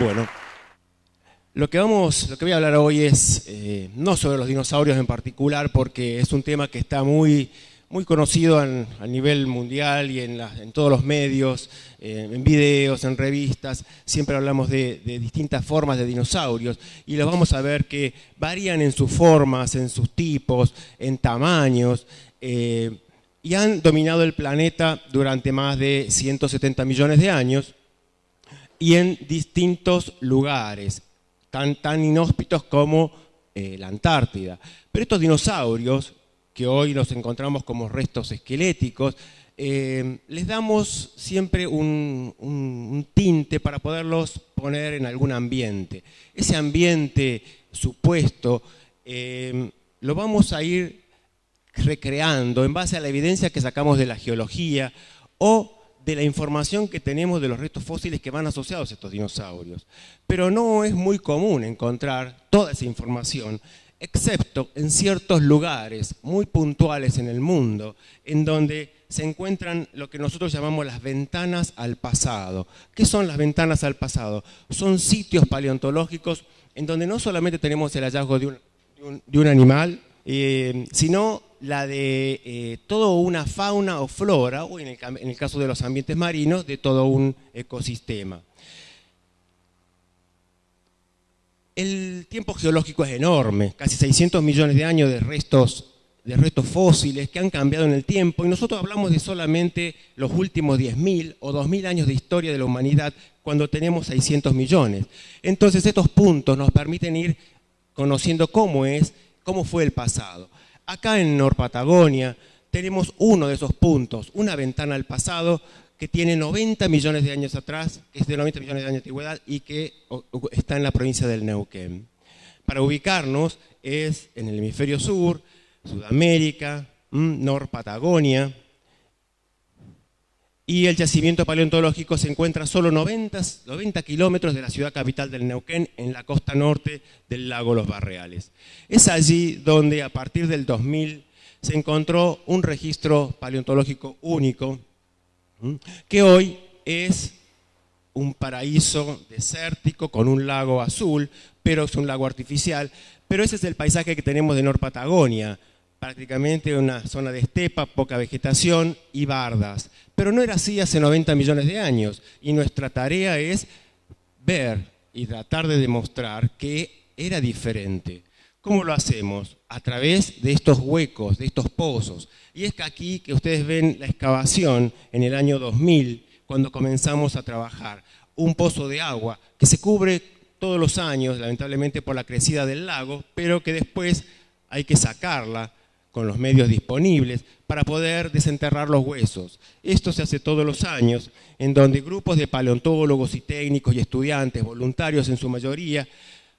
Bueno, lo que, vamos, lo que voy a hablar hoy es eh, no sobre los dinosaurios en particular, porque es un tema que está muy, muy conocido a nivel mundial y en, todos los medios, eh, en videos, en revistas. Siempre hablamos de, distintas formas de dinosaurios y los vamos a ver que varían en sus formas, en sus tipos, en tamaños. Eh, y han dominado el planeta durante más de 170 millones de años y en distintos lugares, tan, tan inhóspitos como eh, la Antártida. Pero estos dinosaurios, que hoy nos encontramos como restos esqueléticos, eh, les damos siempre un, tinte para poderlos poner en algún ambiente. Ese ambiente supuesto eh, lo vamos a ir recreando en base a la evidencia que sacamos de la geología o de la información que tenemos de los restos fósiles que van asociados a estos dinosaurios. Pero no es muy común encontrar toda esa información, excepto en ciertos lugares muy puntuales en el mundo, en donde se encuentran lo que nosotros llamamos las ventanas al pasado. ¿Qué son las ventanas al pasado? Son sitios paleontológicos en donde no solamente tenemos el hallazgo de un, animal, eh, sino la de eh, toda una fauna o flora, o en el, caso de los ambientes marinos, de todo un ecosistema. El tiempo geológico es enorme, casi 600 millones de años de restos, de restos fósiles que han cambiado en el tiempo y nosotros hablamos de solamente los últimos 10.000 o 2.000 años de historia de la humanidad cuando tenemos 600 millones. Entonces estos puntos nos permiten ir conociendo cómo es, cómo fue el pasado. Acá en Norpatagonia tenemos uno de esos puntos, una ventana al pasado que tiene 90 millones de años atrás, que es de 90 millones de años de antigüedad y que está en la provincia del Neuquén. Para ubicarnos es en el hemisferio sur, Sudamérica, Norpatagonia, y el yacimiento paleontológico se encuentra solo 90, 90 kilómetros de la ciudad capital del Neuquén, en la costa norte del lago Los Barreales. Es allí donde a partir del 2000 se encontró un registro paleontológico único, que hoy es un paraíso desértico con un lago azul, pero es un lago artificial, pero ese es el paisaje que tenemos de Norpatagonia, prácticamente una zona de estepa, poca vegetación y bardas. Pero no era así hace 90 millones de años y nuestra tarea es ver y tratar de demostrar que era diferente. ¿Cómo lo hacemos? A través de estos huecos, de estos pozos. Y es que aquí que ustedes ven la excavación en el año 2000, cuando comenzamos a trabajar. Un pozo de agua que se cubre todos los años, lamentablemente por la crecida del lago, pero que después hay que sacarla con los medios disponibles para poder desenterrar los huesos. Esto se hace todos los años, en donde grupos de paleontólogos y técnicos y estudiantes, voluntarios en su mayoría,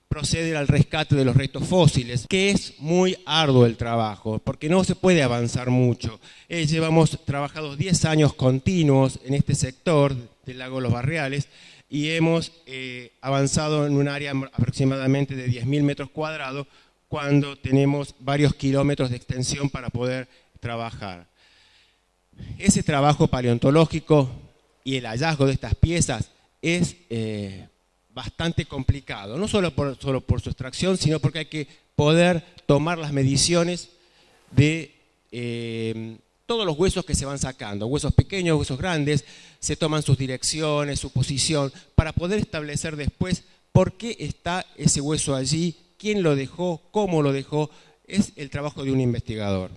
proceden al rescate de los restos fósiles, que es muy arduo el trabajo, porque no se puede avanzar mucho. Eh, llevamos trabajados 10 años continuos en este sector del lago Los Barriales y hemos eh, avanzado en un área aproximadamente de 10.000 metros cuadrados cuando tenemos varios kilómetros de extensión para poder trabajar. Ese trabajo paleontológico y el hallazgo de estas piezas es eh, bastante complicado, no solo por, solo por su extracción, sino porque hay que poder tomar las mediciones de eh, todos los huesos que se van sacando, huesos pequeños, huesos grandes, se toman sus direcciones, su posición, para poder establecer después por qué está ese hueso allí quién lo dejó, cómo lo dejó, es el trabajo de un investigador.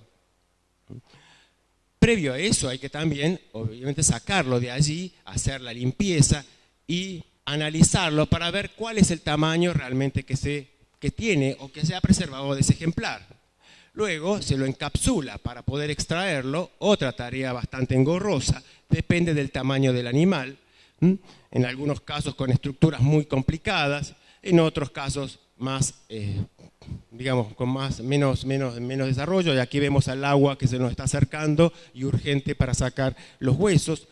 Previo a eso hay que también, obviamente, sacarlo de allí, hacer la limpieza y analizarlo para ver cuál es el tamaño realmente que, se, que tiene o que se ha preservado de ese ejemplar. Luego se lo encapsula para poder extraerlo, otra tarea bastante engorrosa, depende del tamaño del animal, en algunos casos con estructuras muy complicadas, en otros casos más, eh, digamos, con más, menos, menos, menos desarrollo, y aquí vemos al agua que se nos está acercando y urgente para sacar los huesos.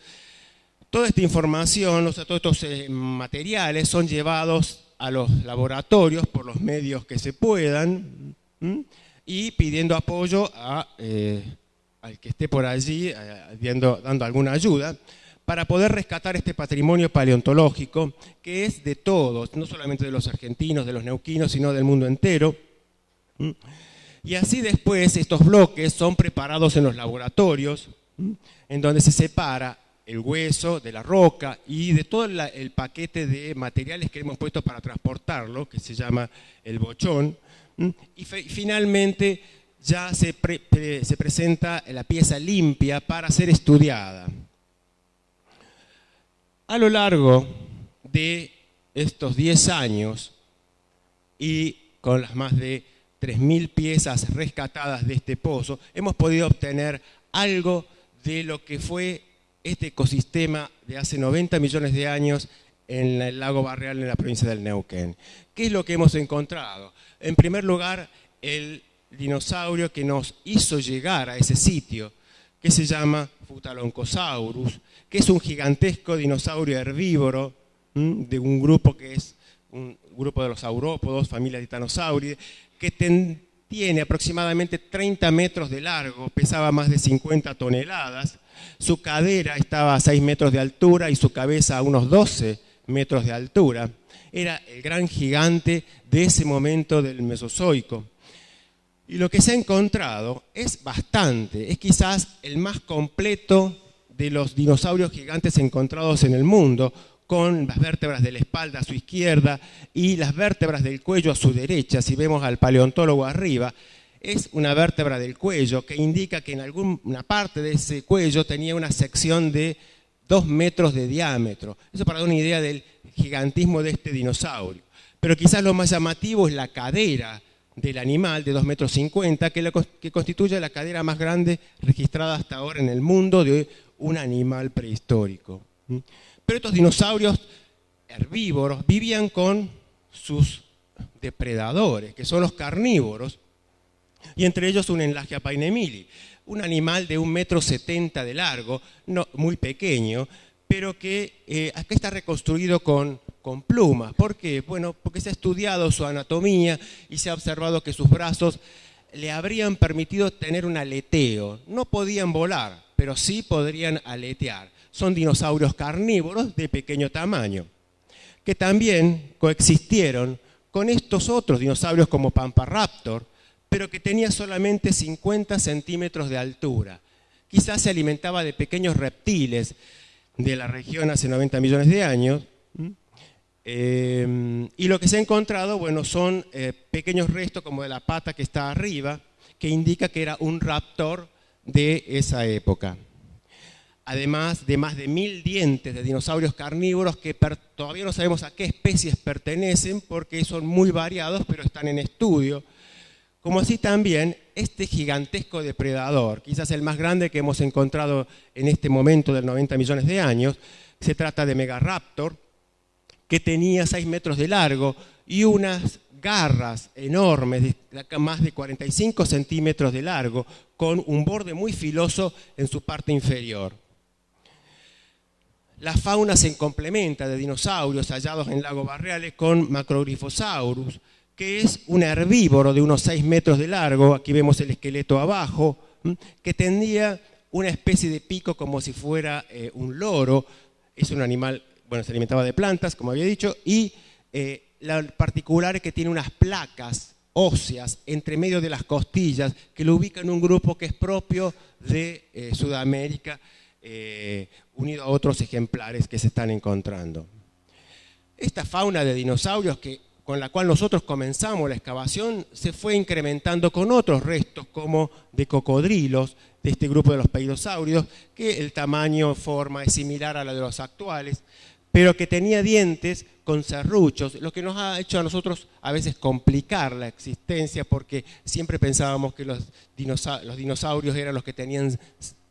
Toda esta información, o sea, todos estos eh, materiales son llevados a los laboratorios por los medios que se puedan y pidiendo apoyo eh, al que esté por allí eh, dando alguna ayuda para poder rescatar este patrimonio paleontológico que es de todos, no solamente de los argentinos, de los neuquinos, sino del mundo entero. Y así después estos bloques son preparados en los laboratorios, en donde se separa el hueso de la roca y de todo el paquete de materiales que hemos puesto para transportarlo, que se llama el bochón, y finalmente ya se, se presenta la pieza limpia para ser estudiada. A lo largo de estos 10 años y con las más de 3.000 piezas rescatadas de este pozo, hemos podido obtener algo de lo que fue este ecosistema de hace 90 millones de años en el lago Barreal en la provincia del Neuquén. ¿Qué es lo que hemos encontrado? En primer lugar, el dinosaurio que nos hizo llegar a ese sitio, que se llama Futaloncosaurus, que es un gigantesco dinosaurio herbívoro de un grupo que es un grupo de los saurópodos, familia Titanosauridae, que tiene aproximadamente 30 metros de largo, pesaba más de 50 toneladas, su cadera estaba a 6 metros de altura y su cabeza a unos 12 metros de altura. Era el gran gigante de ese momento del Mesozoico. Y lo que se ha encontrado es bastante, es quizás el más completo de los dinosaurios gigantes encontrados en el mundo, con las vértebras de la espalda a su izquierda y las vértebras del cuello a su derecha, si vemos al paleontólogo arriba, es una vértebra del cuello que indica que en alguna parte de ese cuello tenía una sección de dos metros de diámetro. Eso para dar una idea del gigantismo de este dinosaurio. Pero quizás lo más llamativo es la cadera del animal de 2 metros 50, que, que constituye la cadera más grande registrada hasta ahora en el mundo de un animal prehistórico. Pero estos dinosaurios herbívoros vivían con sus depredadores, que son los carnívoros, y entre ellos un enlaje a painemili, un animal de un metro setenta de largo, no, muy pequeño, pero que eh, está reconstruido con, con plumas. ¿Por qué? Bueno, porque se ha estudiado su anatomía y se ha observado que sus brazos le habrían permitido tener un aleteo. No podían volar, pero sí podrían aletear. Son dinosaurios carnívoros de pequeño tamaño, que también coexistieron con estos otros dinosaurios como Pamparaptor, pero que tenía solamente 50 centímetros de altura. Quizás se alimentaba de pequeños reptiles de la región hace 90 millones de años. Eh, y lo que se ha encontrado, bueno, son eh, pequeños restos como de la pata que está arriba, que indica que era un raptor de esa época. Además de más de mil dientes de dinosaurios carnívoros que todavía no sabemos a qué especies pertenecen porque son muy variados, pero están en estudio como así también este gigantesco depredador, quizás el más grande que hemos encontrado en este momento de 90 millones de años, se trata de Megaraptor, que tenía 6 metros de largo y unas garras enormes, de más de 45 centímetros de largo, con un borde muy filoso en su parte inferior. La fauna se complementa de dinosaurios hallados en lagos barriales con Macrogrifosaurus, que es un herbívoro de unos 6 metros de largo, aquí vemos el esqueleto abajo, que tendría una especie de pico como si fuera eh, un loro, es un animal, bueno, se alimentaba de plantas, como había dicho, y eh, la particular es que tiene unas placas óseas entre medio de las costillas que lo ubican en un grupo que es propio de eh, Sudamérica, unido a otros ejemplares que se están encontrando. Esta fauna de dinosaurios que con la cual nosotros comenzamos la excavación se fue incrementando con otros restos como de cocodrilos de este grupo de los peidosáuridos, que el tamaño, forma es similar a la de los actuales, pero que tenía dientes con serruchos, lo que nos ha hecho a nosotros a veces complicar la existencia porque siempre pensábamos que los dinosaurios eran los que tenían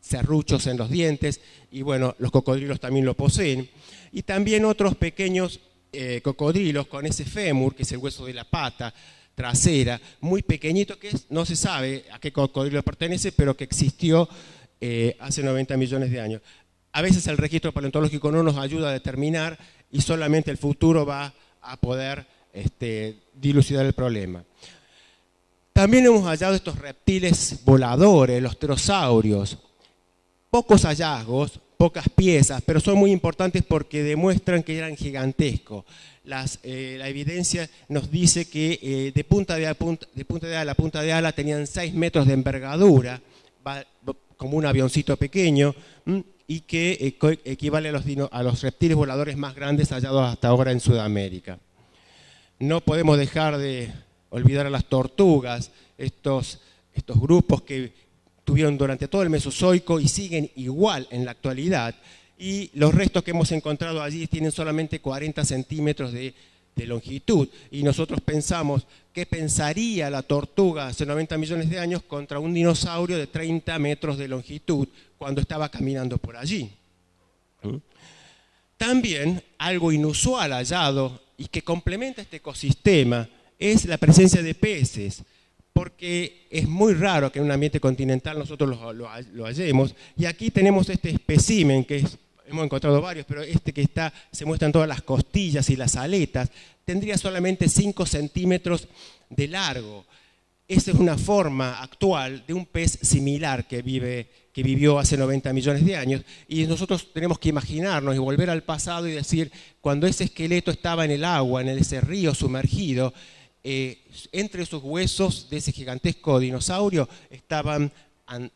serruchos en los dientes y bueno, los cocodrilos también lo poseen. Y también otros pequeños eh, cocodrilos con ese fémur, que es el hueso de la pata trasera, muy pequeñito, que no se sabe a qué cocodrilo pertenece, pero que existió eh, hace 90 millones de años. a veces el registro paleontológico no nos ayuda a determinar y solamente el futuro va a poder este, dilucidar el problema. También hemos hallado estos reptiles voladores, los pterosaurios. Pocos hallazgos, pocas piezas, pero son muy importantes porque demuestran que eran gigantescos. Eh, la evidencia nos dice que eh, de, punta de, ala a punta de ala tenían 6 metros de envergadura, como un avioncito pequeño, y que eh, equivale a los, reptiles voladores más grandes hallados hasta ahora en Sudamérica. No podemos dejar de olvidar a las tortugas, estos grupos que tuvieron durante todo el Mesozoico y siguen igual en la actualidad, y los restos que hemos encontrado allí tienen solamente 40 centímetros de, longitud. Y nosotros pensamos, ¿qué pensaría la tortuga hace 90 millones de años contra un dinosaurio de 30 metros de longitud cuando estaba caminando por allí? ¿Mm? También algo inusual hallado y que complementa este ecosistema es la presencia de peces, porque es muy raro que en un ambiente continental nosotros lo, hallemos, y aquí tenemos este espécimen que es hemos encontrado varios, pero este que está, se muestran todas las costillas y las aletas, tendría solamente 5 centímetros de largo. Esa es una forma actual de un pez similar que, vive, que vivió hace 90 millones de años y nosotros tenemos que imaginarnos y volver al pasado y decir, cuando ese esqueleto estaba en el agua, en ese río sumergido, eh, entre sus huesos de ese gigantesco dinosaurio estaban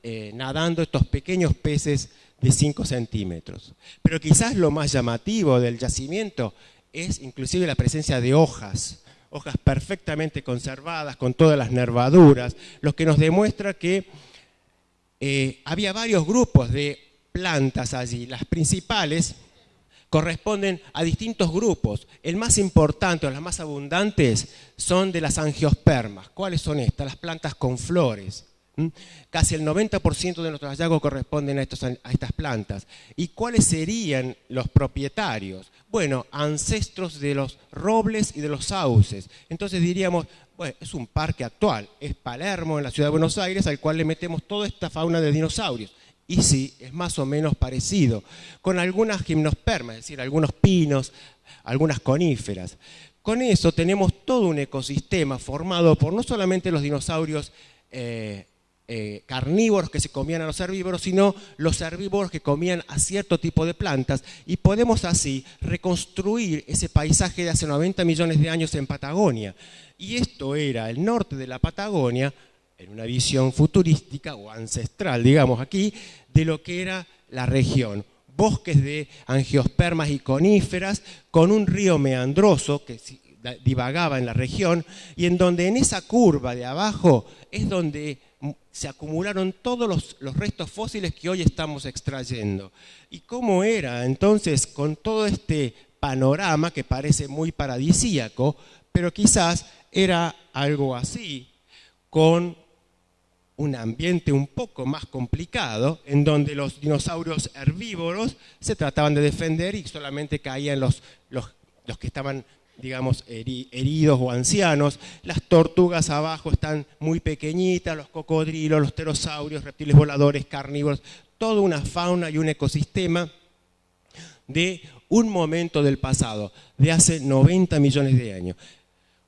eh, nadando estos pequeños peces de 5 centímetros. Pero quizás lo más llamativo del yacimiento es inclusive la presencia de hojas, hojas perfectamente conservadas, con todas las nervaduras, lo que nos demuestra que eh, había varios grupos de plantas allí. Las principales corresponden a distintos grupos. El más importante o las más abundantes son de las angiospermas. ¿Cuáles son estas? Las plantas con flores. Casi el 90% de nuestros hallazgos corresponden a, estas plantas. ¿Y cuáles serían los propietarios? Bueno, ancestros de los robles y de los sauces. Entonces diríamos, bueno, es un parque actual, es Palermo en la ciudad de Buenos Aires al cual le metemos toda esta fauna de dinosaurios. Y sí, es más o menos parecido, con algunas gimnospermas, es decir, algunos pinos, algunas coníferas. Con eso tenemos todo un ecosistema formado por no solamente los dinosaurios eh, eh, carnívoros que se comían a los herbívoros, sino los herbívoros que comían a cierto tipo de plantas y podemos así reconstruir ese paisaje de hace 90 millones de años en Patagonia. Y esto era el norte de la Patagonia, en una visión futurística o ancestral, digamos aquí, de lo que era la región. Bosques de angiospermas y coníferas con un río meandroso que divagaba en la región y en donde en esa curva de abajo es donde se acumularon todos los, restos fósiles que hoy estamos extrayendo. ¿Y cómo era entonces con todo este panorama que parece muy paradisíaco, pero quizás era algo así, con un ambiente un poco más complicado, en donde los dinosaurios herbívoros se trataban de defender y solamente caían los, los, los que estaban digamos, heridos o ancianos. Las tortugas abajo están muy pequeñitas, los cocodrilos, los pterosaurios, reptiles voladores, carnívoros, toda una fauna y un ecosistema de un momento del pasado, de hace 90 millones de años.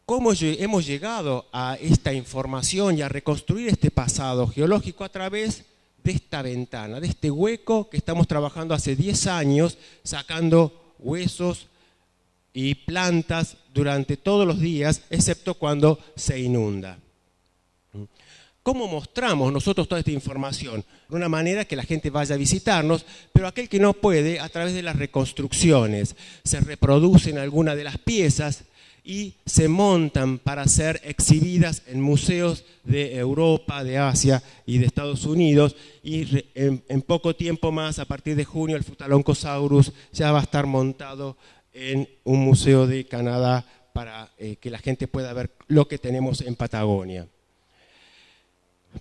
¿Cómo hemos llegado a esta información y a reconstruir este pasado geológico a través de esta ventana, de este hueco que estamos trabajando hace 10 años, sacando huesos, y plantas durante todos los días, excepto cuando se inunda. ¿Cómo mostramos nosotros toda esta información? De una manera que la gente vaya a visitarnos, pero aquel que no puede, a través de las reconstrucciones, se reproducen algunas de las piezas y se montan para ser exhibidas en museos de Europa, de Asia y de Estados Unidos. Y en, poco tiempo más, a partir de junio, el Futaloncosaurus ya va a estar montado en un museo de Canadá para eh, que la gente pueda ver lo que tenemos en Patagonia.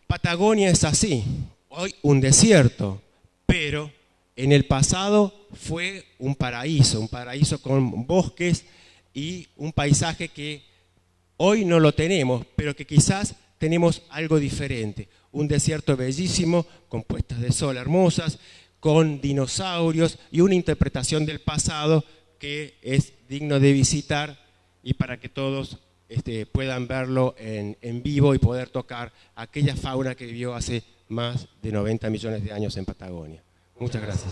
Patagonia es así, hoy un desierto, pero en el pasado fue un paraíso, un paraíso con bosques y un paisaje que hoy no lo tenemos, pero que quizás tenemos algo diferente. Un desierto bellísimo, con puestas de sol hermosas, con dinosaurios y una interpretación del pasado que es digno de visitar y para que todos este, puedan verlo en, en, vivo y poder tocar aquella fauna que vivió hace más de 90 millones de años en Patagonia. Muchas gracias.